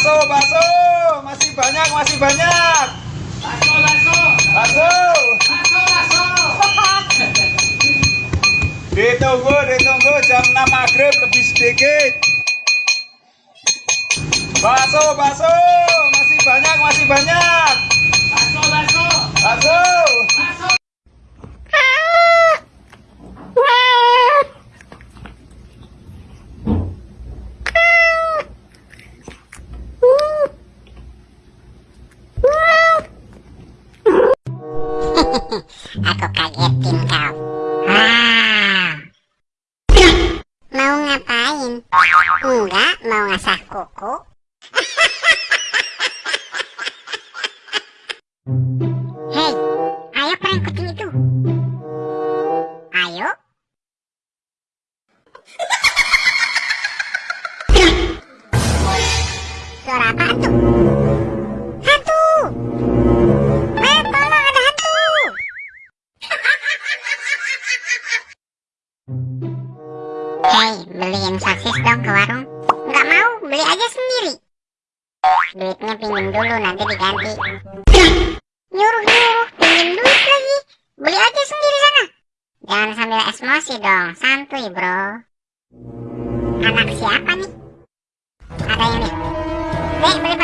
Bakso, bakso. Masih banyak, masih banyak. Bakso, bakso. Bakso. Bakso, bakso. Ditunggu, ditunggu jam 6 maghrib lebih sedikit. Bakso, bakso. Masih banyak, masih banyak. Bakso, bakso. Bakso. Bakso. Aku kagetin kau. Ah. Mau ngapain? Enggak, mau ngasah kuku. Hei, ayo prank kucing itu. Ayo. Suara apa tuh? Hei, beliin sosis dong ke warung. Nggak mau, beli aja sendiri. Duitnya pinjam dulu, nanti diganti. Nyuruh-nyuruh, pinjam duit lagi. Beli aja sendiri sana. Jangan sambil emosi dong, santuy bro. Anak siapa nih? Ada yang lihat. Dek, beli